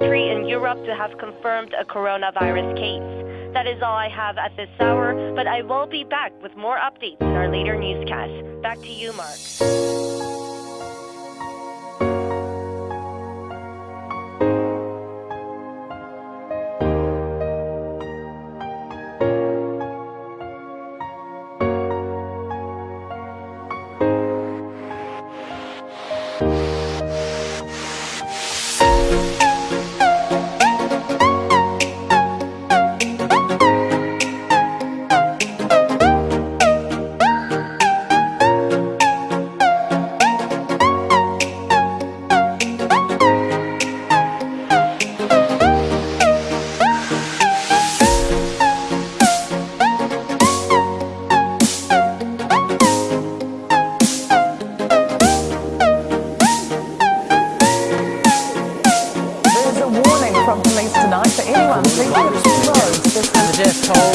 country in Europe to have confirmed a coronavirus case. That is all I have at this hour, but I will be back with more updates in our later newscast. Back to you, Mark. There's for anyone